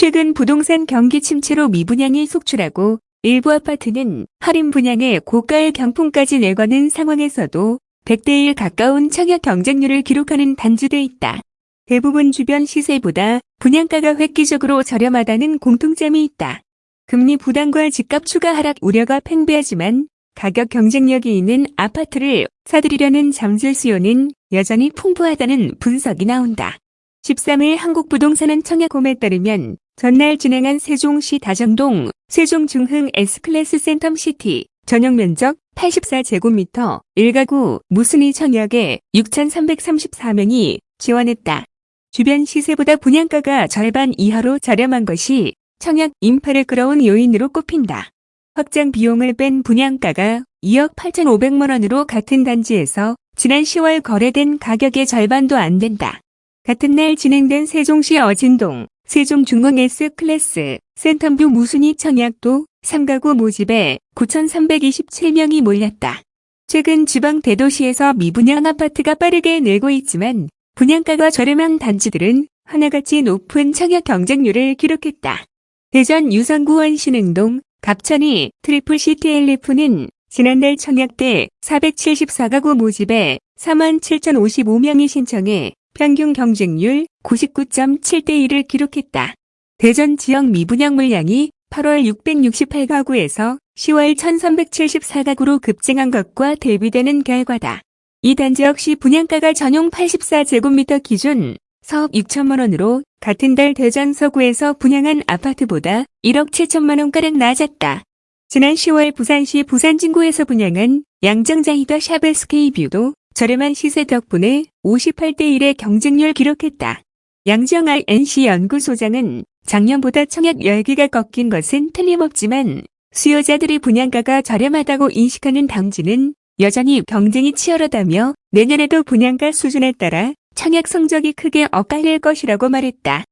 최근 부동산 경기 침체로 미분양이 속출하고 일부 아파트는 할인 분양에 고가의 경품까지 내거는 상황에서도 100대 1 가까운 청약 경쟁률을 기록하는 단지돼 있다. 대부분 주변 시세보다 분양가가 획기적으로 저렴하다는 공통점이 있다. 금리 부담과 집값 추가 하락 우려가 팽배하지만 가격 경쟁력이 있는 아파트를 사들이려는 잠실 수요는 여전히 풍부하다는 분석이 나온다. 13일 한국부동산은 청약홈에 따르면 전날 진행한 세종시 다정동 세종중흥 S클래스 센텀시티 전용 면적 84제곱미터 1가구 무순위 청약에 6,334명이 지원했다. 주변 시세보다 분양가가 절반 이하로 저렴한 것이 청약 인파를 끌어온 요인으로 꼽힌다. 확장 비용을 뺀 분양가가 2억 8,500만 원으로 같은 단지에서 지난 10월 거래된 가격의 절반도 안 된다. 같은 날 진행된 세종시 어진동 세종중흥 S클래스 센텀뷰 무순위 청약도 3가구 모집에 9,327명이 몰렸다. 최근 지방 대도시에서 미분양 아파트가 빠르게 늘고 있지만 분양가가 저렴한 단지들은 하나같이 높은 청약 경쟁률을 기록했다. 대전 유성구 원신흥동 갑천2 트리플시티 엘리프는 지난달 청약 때 474가구 모집에 47,055명이 신청해 평균 경쟁률 99.7대 1을 기록했다. 대전 지역 미분양 물량이 8월 668가구에서 10월 1374가구로 급증한 것과 대비되는 결과다. 이 단지 역시 분양가가 전용 84제곱미터 기준 사업 6천만 원으로 같은 달 대전 서구에서 분양한 아파트보다 1억 7천만 원가량 낮았다. 지난 10월 부산시 부산진구에서 분양한 양정자이더 샤베스케이뷰도 저렴한 시세 덕분에 58대 1의 경쟁률 기록했다. 양정 RNC 연구소장은 작년보다 청약 열기가 꺾인 것은 틀림없지만 수요자들이 분양가가 저렴하다고 인식하는 당지는 여전히 경쟁이 치열하다며 내년에도 분양가 수준에 따라 청약 성적이 크게 엇갈릴 것이라고 말했다.